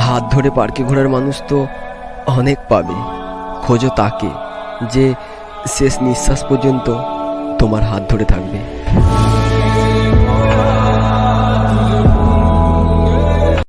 হাত ধরে পার্কে ঘোরার মানুষ তো অনেক পাবে। খোঁজো তাকে, যে শেষ নিঃশ্বাস পর্যন্ত তোমার হাত ধরে থাকবে।